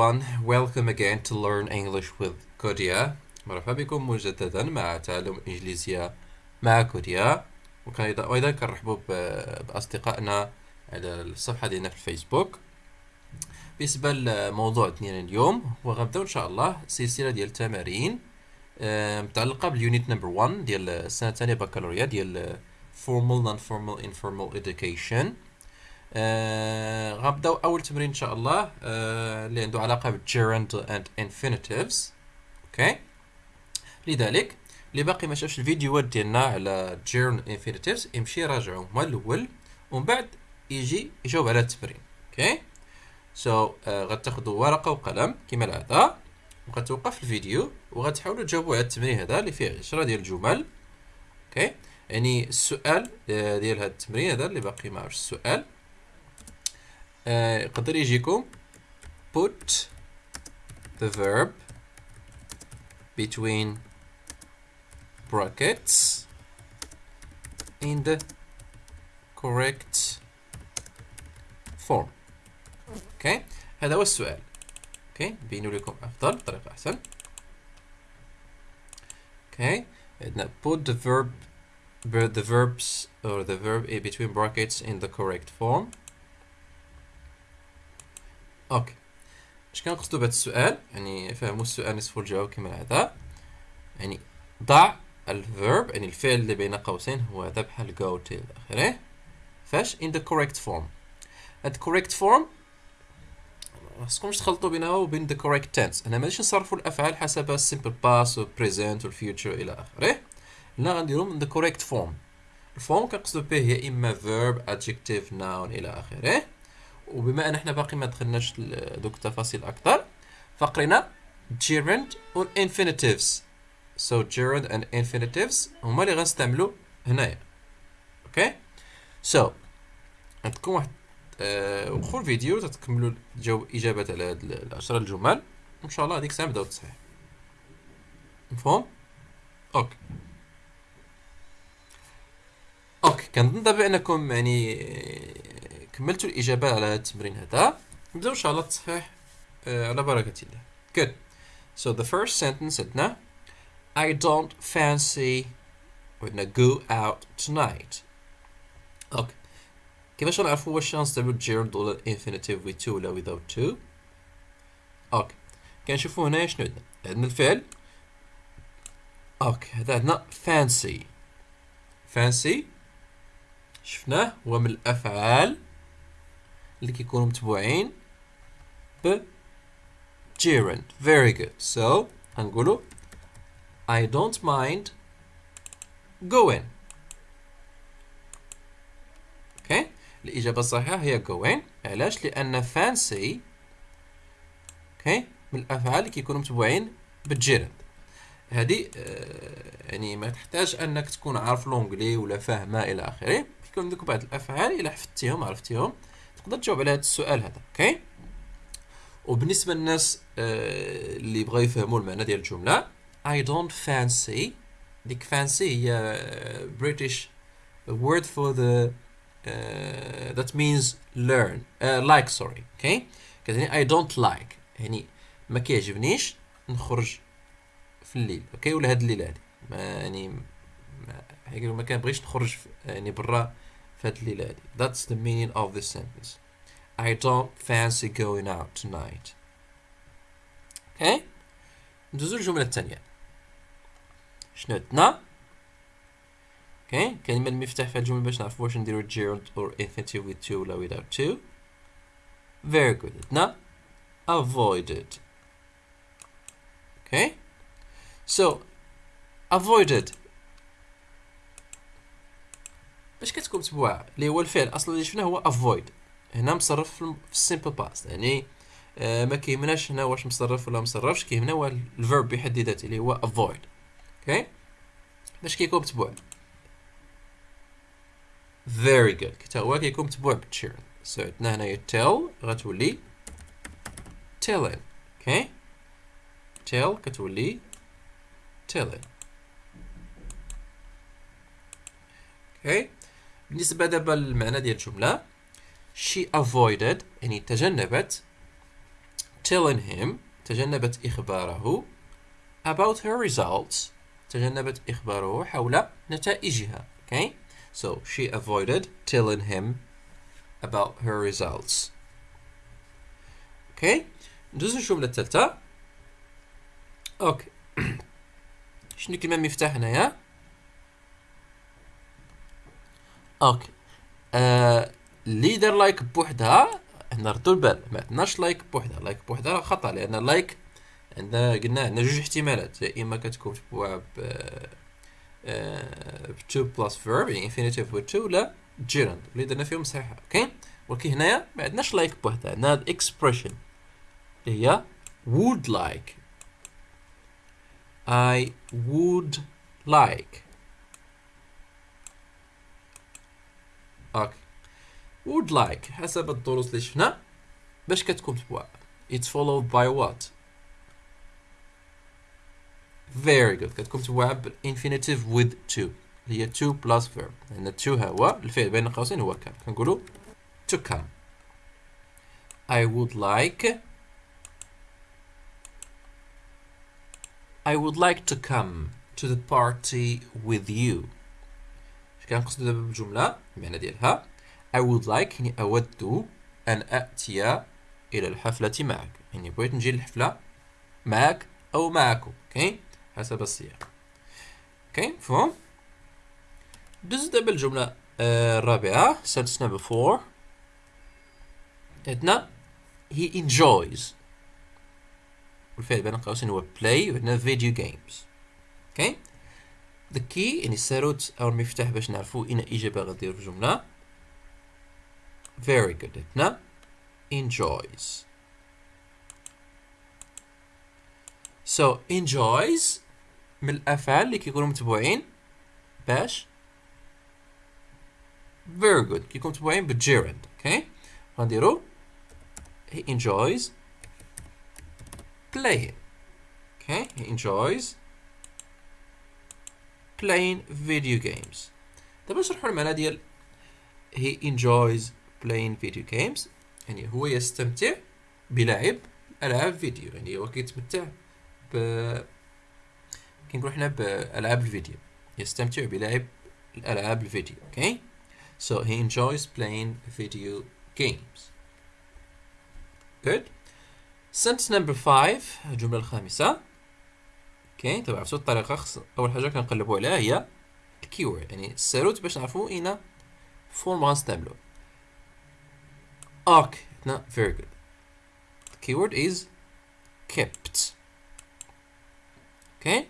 Everyone, welcome again to Learn English with Kodia. مرحبا بكم مجددا مع تعلم الإنجليزية مع كوديا. وأيضا كنرحبوا بأصدقائنا على الصفحة ديالنا في الفيسبوك. بالنسبة لموضوع ديالنا اليوم وغنبداو إن شاء الله سلسلة ديال التمارين متعلقة بال unit number 1 ديال السنة الثانية بكالوريا ديال formal non-formal informal education. آه غنبداو أول تمرين إن شاء الله آه اللي عنده علاقة بال gerund and infinitives okay؟ لذلك اللي باقي ما شافش الفيديوهات ديالنا على gerund infinitives يمشي يراجعهم هما الأول ومن بعد يجي يجاوب على التمرين. okay؟ so so, آه غتاخذوا ورقة وقلم كما العادة وغتوقف الفيديو وغتحاولوا تجاوبوا على التمرين هذا اللي فيه 10 ديال الجمل. أوكي؟ يعني السؤال ديال هذا التمرين هذا اللي باقي ما عرفش السؤال. يقدر يجيكم put the verb between brackets in the correct form اوكي هذا هو السؤال اوكي بينوا لكم افضل بطريقه احسن اوكي عندنا put the verb the verbs or the verb between brackets in the correct form okay. اش كنقصدو بهذا السؤال؟ يعني فهموا السؤال نصف الجواب كما العادة. يعني ضع ال verb يعني الفعل اللي بين قوسين هو هذا بحال go إلى آخره. فاش in the correct form. هاد correct form خاصكمش تخلطوا بينها وبين the correct tense. أنا ماشي نصرفوا الأفعال حسب simple past و present و future إلى آخره. لا غنديرهم the correct form. ال form كنقصدو به هي إما verb adjective noun إلى آخره. وبما أن إحنا باقي ما دخلناش دوك التفاصيل أكثر فقرينا gerund و infinitives. So gerund and infinitives هما اللي غنستعملوا هنايا. Okay so عندكم واحد آه وخور فيديو تتكملوا تجاوب اجابات على هاد العشرة الجمل. إن شاء الله هذيك الساعة نبداو التصحيح مفهوم؟ Okay. Okay كنظن دابا أنكم يعني كملتوا الإجابة على التمرين هذا. نبدأو إن شاء الله التصحيح على بركة الله. Good. So the first sentence عندنا I don't fancy عندنا go out tonight. okay كيفاش غنعرفوا واش غنستعملو ال gerund ولا ال infinitive with to ولا without to Okay كنشوفوا هنا شنو عندنا؟ عندنا الفعل. Okay هذا عندنا fancy. Fancy. شفناه. هو من الأفعال اللي كيكونوا متبوعين ب gerund. Very good. So غنقولوا I don't mind going. Okay. الإجابة الصحيحة هي going. علاش؟ لأن fancy okay. من الأفعال اللي كيكونوا متبوعين ب ال gerund هذه آه يعني ما تحتاج أنك تكون عارف l'anglais ولا فاهمة إلى آخره. كيكون عندك بعض الأفعال إلا حفظتيهم عرفتيهم. تقدر تجاوب على هذا السؤال هذا okay؟ وبالنسبة للناس آه اللي بغاو يفهموا المعنى ديال الجملة I don't fancy ديك fancy هي for the uh, that means learn uh, like sorry okay كتعني I don't like يعني ما كيعجبنيش نخرج في الليل أوكي؟ ولا هاد الليلة هادي ما يعني ما, ما كنبغيش نخرج يعني برا في هاد الليله هادي that's the meaning of this sentence I don't fancy going out tonight. Okay? ندوزو الجملة الثانية. شنو عندنا؟ اوكي كلمة المفتاح في الجملة باش نعرفو واش نديرو gerund or infinitive with to ولا without to. Very good. عندنا avoided. Okay? So avoided باش كتكون متبوعة اللي هو الفعل أصلا اللي شفناه هو avoid. هنا مصرف في ال simple past يعني آه ما كيهمناش هنا واش مصرف ولا مصرفش كيهمنا هو ال verb بحد ذاته اللي هو avoid. Okay باش كيكون متبوع. Very good. حتى هو كيكون متبوع ب ال gerund so عندنا هنايا tell غتولي telling okay tell كتولي telling okay بالنسبة دابا للمعنى ديال الجملة she avoided يعني تجنبت telling him تجنبت إخباره about her results تجنبت إخباره حول نتائجها okay? So she avoided telling him about her results. Okay? ندوز الجملة الثالثة Okay شنو كلمة مفتاح هنايا okay. آه ليدر like بوحدها نردو البال. ما عندناش like بوحدها. like بوحدها راه خطا لأن like عندنا قلنا عندنا جوج احتمالات. يا إما كتكون متبوعه ب ب to plus verb يعني infinitive و to ولا gerund اللي درنا فيهم صحيحه okay؟ ولكن هنايا ما عندناش like بوحدها. عندنا ال expression اللي هي would like. I would like. اوكي would like حسب الدروس اللي شفنا باش كتكون متبوعة it's followed by what very good كتكون متبوعة بالانفينيتيف with to اللي هي to plus verb لأن to هو الفعل بين قوسين هو كان كنقولوا to come I would like I would like to come to the party with you اش كنقصدو دابا بالجملة المعنى ديالها. I would like يعني أود أن أأتي إلى الحفلة معك. يعني بغيت نجي للحفلة معك أو معكم okay؟ حسب السياق. okay؟ مفهوم؟ دوز دابا الجملة آه، الرابعة. sentence number four عندنا he enjoys. والفعل بين قوسين هو play وعندنا video games. okay؟ The key يعني الساروت أو المفتاح باش نعرفو أين إجابة غدير في الجملة very good عندنا enjoys. So enjoys من الأفعال اللي كيكونوا متبوعين باش very good. كيكونوا متبوعين ب ال gerund okay غنديرو he enjoys playing okay? He enjoys playing video games. دابا نشرحوا المعنى ديال he enjoys playing video games. يعني هو يستمتع بلعب ألعاب فيديو. يعني هو كيتمتع ب كنقول حنا بألعاب الفيديو. يستمتع بلعب الألعاب الفيديو. أوكي okay? so he enjoys playing video games. Good. Sentence number 5 الجملة الخامسة. Okay. طبعا عرفتوا الطريقة خص أول حاجة كنقلبوا عليها هي ال keyword يعني الساروت باش نعرفوا اين form غنستعملو okay. no, very good. The keyword is kept. okay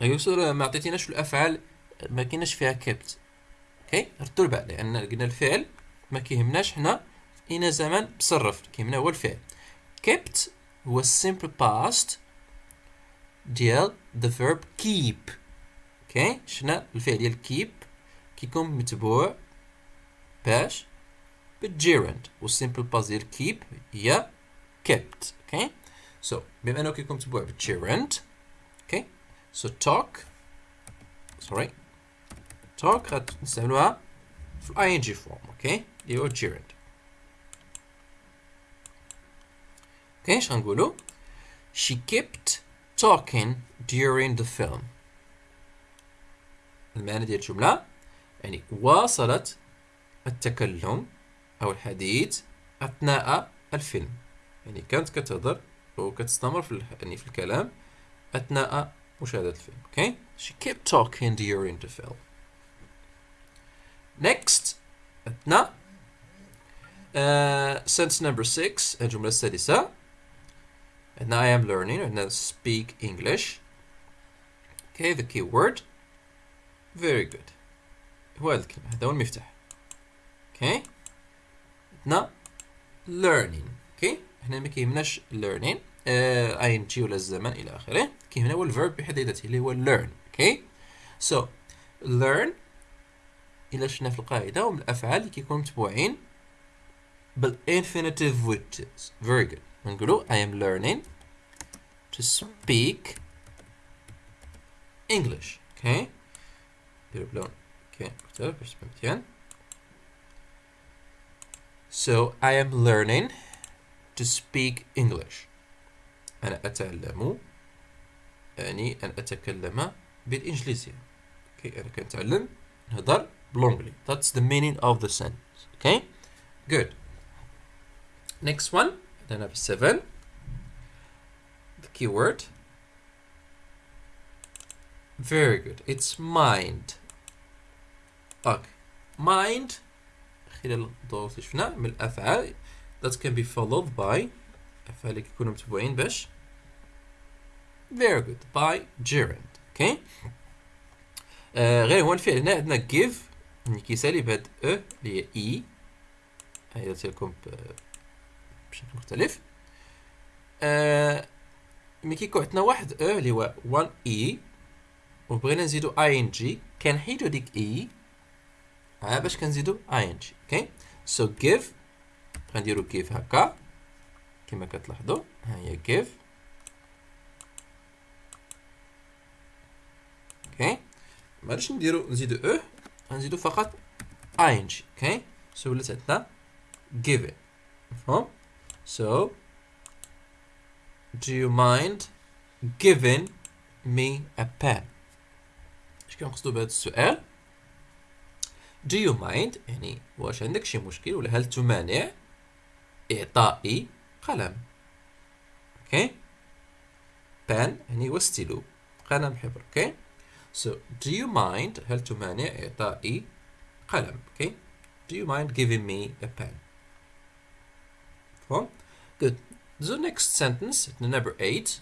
يوصل ما عطيتيناش الأفعال ما كايناش فيها kept okay ردوا البال لأن قلنا الفعل ما كيهمناش حنا اين زمان تصرف كيهمنا هو الفعل. Kept هو simple past ديال the verb keep. okay شنا الفعل ديال keep كيكون متبوع باش بال gerund وال simple past ديال keep هي kept. okay so بما إنه كيكون متبوع بال gerund okay so talk sorry talk غنستعملوها في ing form okay اللي هو gerund okay اش she kept talking during the film. المعنى ديال الجملة يعني واصلت التكلم أو الحديث أثناء الفيلم. يعني كانت كتهضر وكتستمر في يعني في الكلام أثناء مشاهدة الفيلم. Okay she kept talking during the film. Next أثناء uh, sentence number 6 الجملة السادسة. عندنا I am learning عندنا speak English. Okay the keyword. Very good. هو هذا الكلمة هذا هو المفتاح okay. عندنا learning. Okay? هنا ما كيهمناش learning. Uh, ing ولا الزمن إلى اخره كيهمنا هو ال verb بحد ذاته اللي هو learn. Okay? So learn إلى شفنا في القاعدة هم الأفعال اللي كيكونوا متبوعين بال infinitive with very good. نقولوا I am learning to speak English okay نديرو بلون okay مختلف باش تبان مزيان so I am learning to speak English أنا أتعلم يعني أن أتكلم بالإنجليزية okay. أنا كنتعلم نهضر بالإنجلي that's the meaning of the sentence okay good next one Number seven. The keyword. Very good. It's mind. Okay mind. خلال الدروس اللي شفنا من الأفعال that can be followed by أفعال اللي كيكونوا متبوعين باش. Very good. By gerund. Okay آه غير هو الفعل. هنا عندنا give. اللي كيسالي بهاد أو اللي هي اي هاي درت بشكل مختلف. آه ملي كيكون عندنا واحد أو اللي هو 1 اي وبغينا نزيدو اي ان جي كنحيدو ديك اي ها باش كنزيدو اي ان جي أوكي سو جيف غنديرو جيف هكا. كما كتلاحظوا ها هي جيف okay معليش نديرو نزيدو أو غنزيدو فقط ing okay so ولات عندنا given مفهوم؟ So do you mind giving me a pen? اش كنقصدو بهذا السؤال do you mind يعني واش عندك شي مشكل ولا هل تمانع إعطائي قلم okay pen يعني هو ستيلو قلم حبر okay so do you mind هل تمانع إعطائي قلم okay do you mind giving me a pen? مفهوم good the next sentence number 8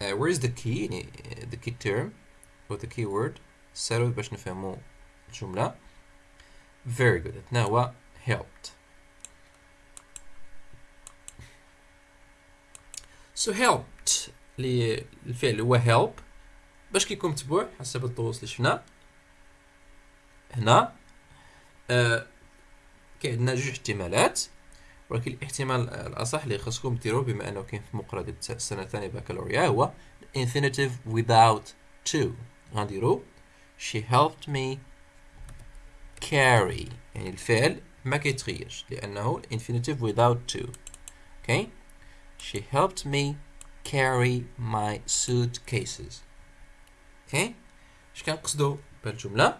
uh, where is the key يعني the key term or the key word سهل باش نفهمو الجملة very good هنا هو helped so helped اللي الفعل هو help باش كيكون متبوع حسب الدروس اللي شفنا هنا آه كاين عندنا جوج احتمالات ولكن الاحتمال الأصح اللي خاصكم ديروه بما أنه كاين في مقرر ديال السنة الثانية بكالوريا هو infinitive without to غنديرو. She helped me carry. يعني الفعل ما كيتغيرش لأنه infinitive without to okay she helped me carry my suitcases. Okay اش كنقصدو بالجملة؟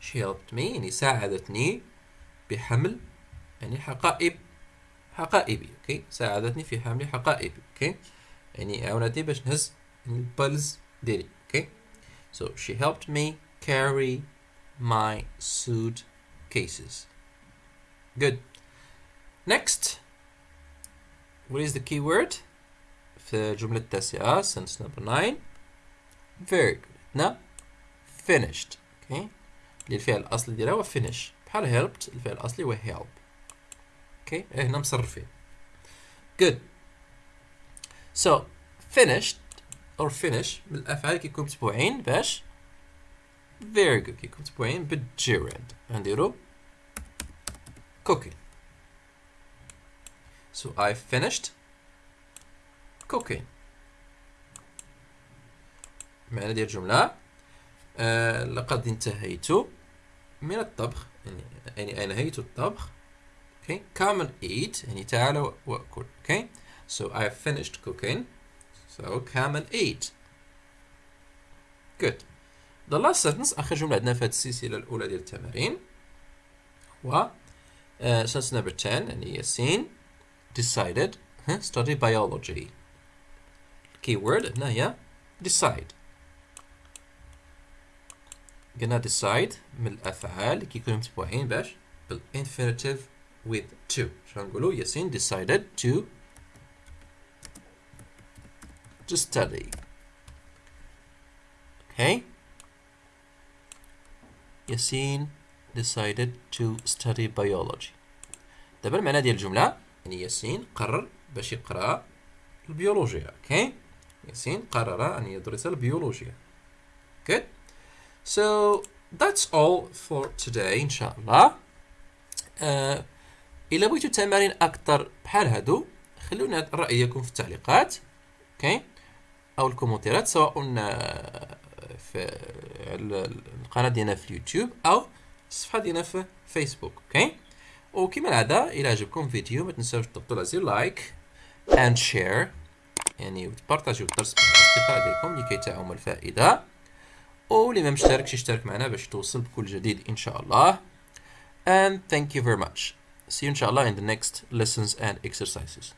She helped me يعني ساعدتني بحمل يعني حقائب حقائبي okay؟ ساعدتني في حمل حقائبي okay؟ يعني عاونتني باش نهز ال valises ديالي okay؟ So she helped me carry my suitcases good. Next. What is the keyword? في الجملة التاسعة sentence number 9 very good. Now finished. okay اللي الفعل الأصلي ديالها هو finish. بحال helped الفعل الأصلي هو help. okay. هنا مصرفين. Good. So finished or finish من الأفعال كيكون متبوعين باش؟ Very good. كيكون متبوعين بال gerund غنديرو cooking. So I finished cooking. معنى ديال الجملة آه لقد انتهيت. من الطبخ يعني يعني أنهيت الطبخ okay come and eat يعني تعال وأكل okay so I finished cooking so come and eat good the last sentence آخر جملة عندنا في هذه السلسلة الأولى ديال التمارين هو uh, sentence number 10 يعني ياسين decided huh, study biology keyword هنا هي decide قلنا decide من الأفعال كيكونوا متبوعين باش بالinfinitive with to نقولوا ياسين decided to to study. Okay. ياسين decided to study biology. دابا المعنى ديال الجملة يعني ياسين قرر باش يقرأ البيولوجيا. okay okay? ياسين قرر أن يدرس البيولوجيا. Good. So that's all for today إن شاء الله. Uh, إلا بغيتو تمارين أكثر بحال هادو خلونا رأيكم في التعليقات okay okay. أو الكومنتيرات سواء في القناة ديالنا في اليوتيوب أو الصفحة ديالنا في فيسبوك okay okay. وكما العادة إلى عجبكم الفيديو ما تنساوش تضغطوا على زر لايك and share يعني وتبارطاجيو الدرس مع الأصدقاء ديالكم لكي تعم الفائدة واللي ما مشتركش يشترك معنا باش توصل بكل جديد إن شاء الله and thank you very much. See you إن شاء الله in the next lessons and exercises.